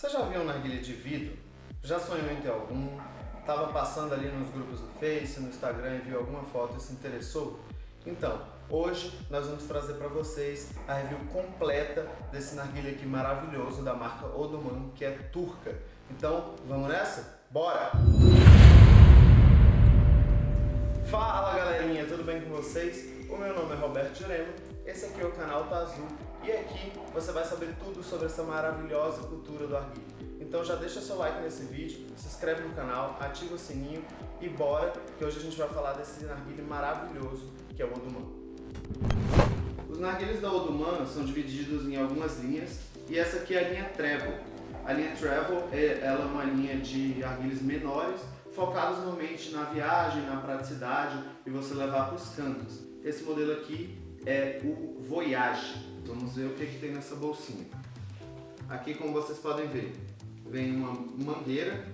Você já viu um narguilha de vidro? Já sonhou em ter algum? Estava passando ali nos grupos do Face, no Instagram e viu alguma foto e se interessou? Então, hoje nós vamos trazer para vocês a review completa desse narguilha aqui maravilhoso da marca Odoman, que é turca. Então, vamos nessa? Bora! Fala galerinha, tudo bem com vocês? O meu nome é Roberto Jurema, esse aqui é o canal Tá Azul e aqui você vai saber tudo sobre essa maravilhosa cultura do arguilho. Então já deixa seu like nesse vídeo, se inscreve no canal, ativa o sininho e bora que hoje a gente vai falar desse narguilho maravilhoso que é o Oduman. Os narguilhos da Oduman são divididos em algumas linhas e essa aqui é a linha Travel. A linha Travel é, ela é uma linha de arguilhos menores focados normalmente na viagem, na praticidade e você levar para os cantos. Esse modelo aqui é o Voyage. Vamos ver o que, que tem nessa bolsinha. Aqui, como vocês podem ver, vem uma mangueira.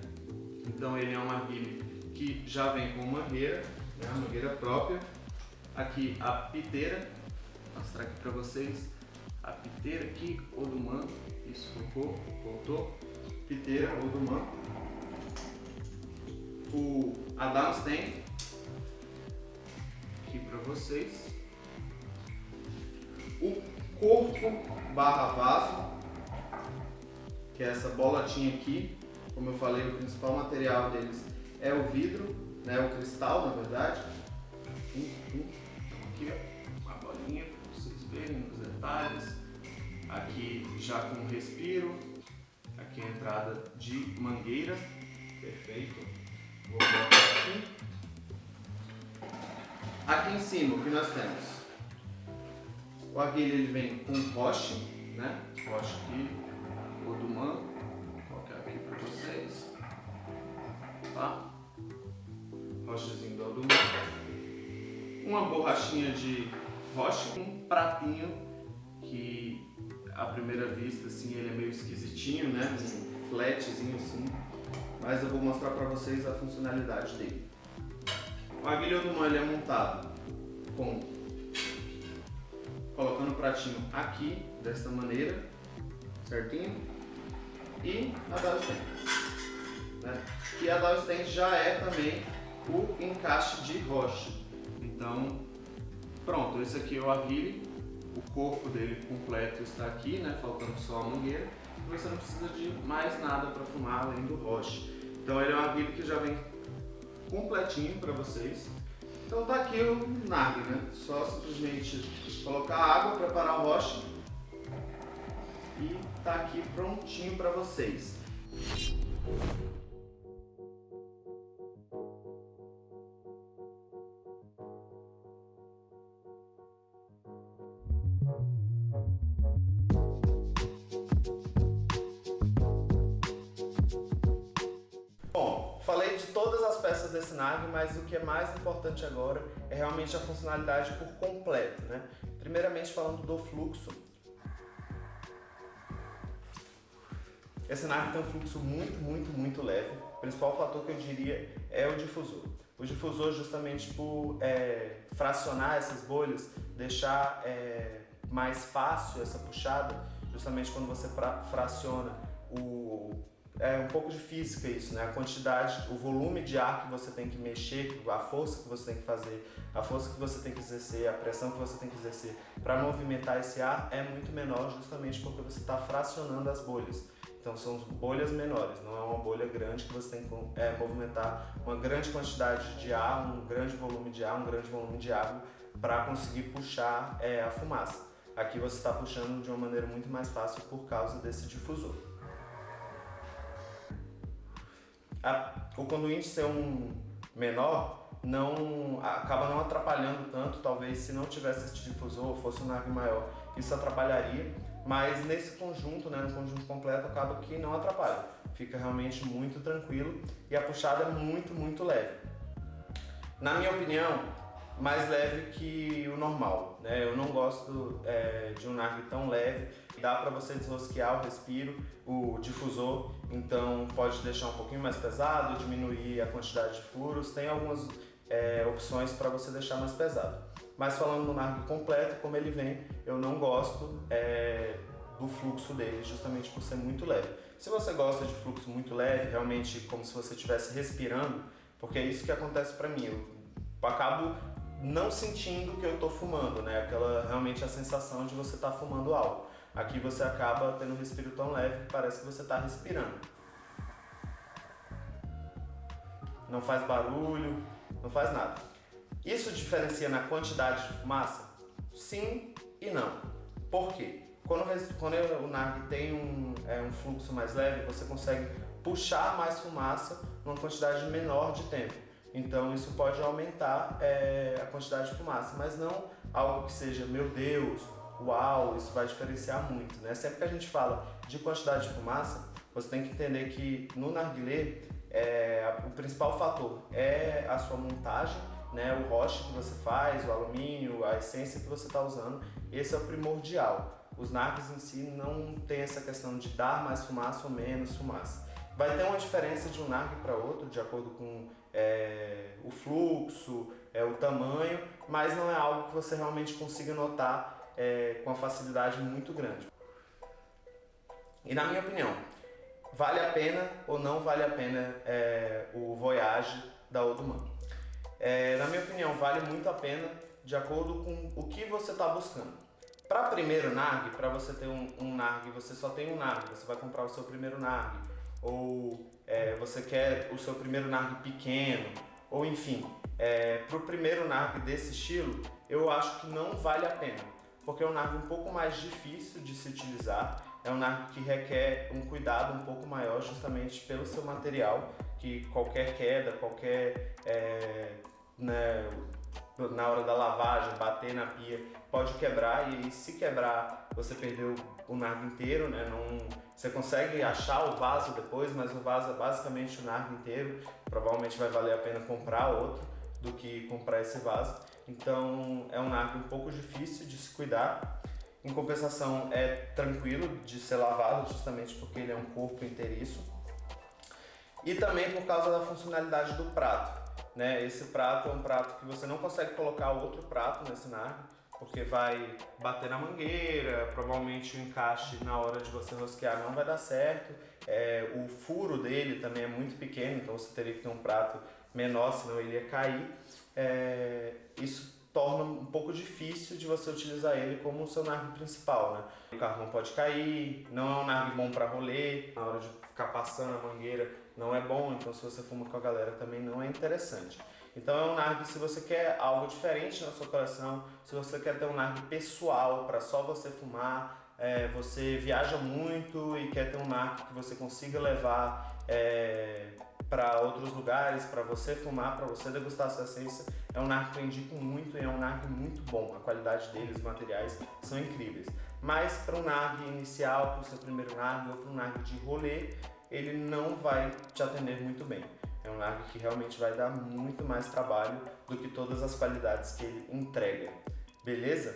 Então ele é um arguilho que já vem com mangueira, né, uma mangueira própria. Aqui a piteira, vou mostrar aqui para vocês. A piteira aqui, Oduman, isso focou, voltou. Piteira, Oduman. O Adam Stand, aqui para vocês. O corpo barra vaso, que é essa bolotinha aqui. Como eu falei, o principal material deles é o vidro, né, o cristal na verdade. Aqui ó, uma bolinha para vocês verem os detalhes. Aqui já com respiro. Aqui a entrada de mangueira. Perfeito. Vou colocar aqui. Aqui em cima o que nós temos? O aguilha ele vem com roche, né? Roche aqui, Odumã. Vou colocar aqui para vocês. Tá? Rochezinho do Odumã. Uma borrachinha de roche, um pratinho que à primeira vista assim ele é meio esquisitinho, né? Um flatzinho assim. Mas eu vou mostrar para vocês a funcionalidade dele. O aguilha Odumã ele é montado com colocando o pratinho aqui, desta maneira, certinho? E a Dow Stand. Né? E a Dow Stand já é também o encaixe de rocha. Então, pronto, esse aqui é o arguile, o corpo dele completo está aqui, né? faltando só a mangueira. Você não precisa de mais nada para fumar além do roche. Então ele é um arguile que já vem completinho para vocês. Então tá aqui o nag, né? Só simplesmente colocar água, preparar o roche e tá aqui prontinho para vocês. De todas as peças desse NAG, mas o que é mais importante agora é realmente a funcionalidade por completo. Né? Primeiramente falando do fluxo. Esse NAG tem um fluxo muito, muito, muito leve. O principal fator que eu diria é o difusor. O difusor justamente por é, fracionar essas bolhas, deixar é, mais fácil essa puxada, justamente quando você fraciona o é um pouco de física isso, né? A quantidade, o volume de ar que você tem que mexer, a força que você tem que fazer, a força que você tem que exercer, a pressão que você tem que exercer para movimentar esse ar é muito menor justamente porque você está fracionando as bolhas. Então são bolhas menores, não é uma bolha grande que você tem que é, movimentar uma grande quantidade de ar, um grande volume de ar, um grande volume de água para conseguir puxar é, a fumaça. Aqui você está puxando de uma maneira muito mais fácil por causa desse difusor a, o conduíte ser um menor não acaba não atrapalhando tanto, talvez se não tivesse esse difusor, fosse um nave maior, isso atrapalharia, mas nesse conjunto, né, no conjunto completo, acaba que não atrapalha, fica realmente muito tranquilo e a puxada é muito, muito leve. Na minha opinião, mais leve que o normal, né? Eu não gosto é, de um nargue tão leve, dá para você desrosquear o respiro, o difusor, então pode deixar um pouquinho mais pesado, diminuir a quantidade de furos, tem algumas é, opções para você deixar mais pesado. Mas falando no nargue completo, como ele vem, eu não gosto, é, do fluxo dele, justamente por ser muito leve. Se você gosta de fluxo muito leve, realmente como se você estivesse respirando, porque é isso que acontece para mim, eu acabo não sentindo que eu estou fumando, né? Aquela realmente a sensação de você estar tá fumando algo. Aqui você acaba tendo um respiro tão leve que parece que você está respirando. Não faz barulho, não faz nada. Isso diferencia na quantidade de fumaça? Sim e não. Por quê? Quando, quando o NARG tem um, é, um fluxo mais leve, você consegue puxar mais fumaça numa quantidade menor de tempo. Então isso pode aumentar é, a quantidade de fumaça, mas não algo que seja, meu Deus, uau, isso vai diferenciar muito. Né? Sempre que a gente fala de quantidade de fumaça, você tem que entender que no narguilé é, o principal fator é a sua montagem, né, o roche que você faz, o alumínio, a essência que você está usando, esse é o primordial. Os nargues em si não tem essa questão de dar mais fumaça ou menos fumaça. Vai ter uma diferença de um nargue para outro, de acordo com é, o fluxo, é, o tamanho, mas não é algo que você realmente consiga notar é, com a facilidade muito grande. E na minha opinião, vale a pena ou não vale a pena é, o Voyage da Oduman? É, na minha opinião, vale muito a pena de acordo com o que você está buscando. Para primeiro NARG, para você ter um, um NARG, você só tem um NARG, você vai comprar o seu primeiro NARG, ou é, você quer o seu primeiro NARG pequeno, ou enfim, é, para o primeiro NARG desse estilo, eu acho que não vale a pena, porque é um NARG um pouco mais difícil de se utilizar, é um narco que requer um cuidado um pouco maior justamente pelo seu material, que qualquer queda, qualquer é, né, na hora da lavagem, bater na pia, pode quebrar e se quebrar você perdeu o nargo inteiro, né? Não, você consegue achar o vaso depois, mas o vaso é basicamente o nargo inteiro, provavelmente vai valer a pena comprar outro do que comprar esse vaso. Então é um nargo um pouco difícil de se cuidar, em compensação, é tranquilo de ser lavado, justamente porque ele é um corpo inteiriço. E também por causa da funcionalidade do prato. Né? Esse prato é um prato que você não consegue colocar outro prato nesse nargue, porque vai bater na mangueira, provavelmente o encaixe na hora de você rosquear não vai dar certo. É, o furo dele também é muito pequeno, então você teria que ter um prato menor, senão ele ia cair. É, isso torna um pouco difícil de você utilizar ele como seu nargue principal, né? O carro não pode cair, não é um nargue bom para rolê, na hora de ficar passando a mangueira não é bom, então se você fuma com a galera também não é interessante. Então é um nargue se você quer algo diferente na sua coleção, se você quer ter um nargue pessoal para só você fumar, é, você viaja muito e quer ter um nargue que você consiga levar é, para outros lugares, para você fumar, para você degustar sua essência. É um narco que eu indico muito e é um narco muito bom. A qualidade deles, os materiais são incríveis. Mas para um narg inicial, para o seu primeiro narg ou para um narg de rolê, ele não vai te atender muito bem. É um narg que realmente vai dar muito mais trabalho do que todas as qualidades que ele entrega. Beleza?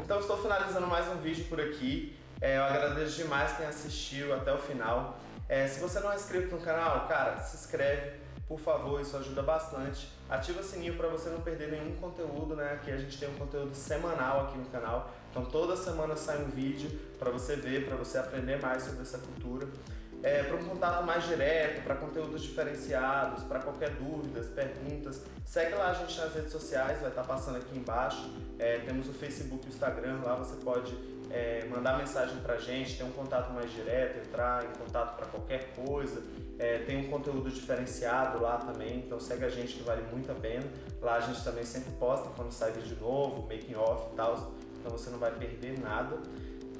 Então estou finalizando mais um vídeo por aqui. É, eu agradeço demais quem assistiu até o final. É, se você não é inscrito no canal, cara, se inscreve, por favor, isso ajuda bastante. Ativa o sininho para você não perder nenhum conteúdo, né? Aqui a gente tem um conteúdo semanal aqui no canal, então toda semana sai um vídeo para você ver, para você aprender mais sobre essa cultura. É, para um contato mais direto, para conteúdos diferenciados, para qualquer dúvidas, perguntas, segue lá a gente nas redes sociais, vai estar tá passando aqui embaixo. É, temos o Facebook e o Instagram, lá você pode é, mandar mensagem pra gente, ter um contato mais direto, entrar em contato para qualquer coisa. É, tem um conteúdo diferenciado lá também, então segue a gente que vale muito a pena. Lá a gente também sempre posta quando sai vídeo novo, making off e tal, então você não vai perder nada.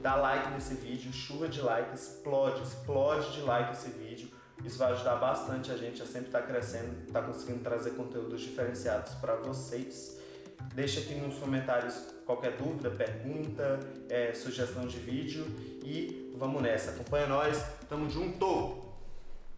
Dá like nesse vídeo, chuva de like, explode, explode de like esse vídeo. Isso vai ajudar bastante a gente a sempre estar tá crescendo, estar tá conseguindo trazer conteúdos diferenciados para vocês. Deixa aqui nos comentários qualquer dúvida, pergunta, é, sugestão de vídeo e vamos nessa. Acompanha nós, tamo junto!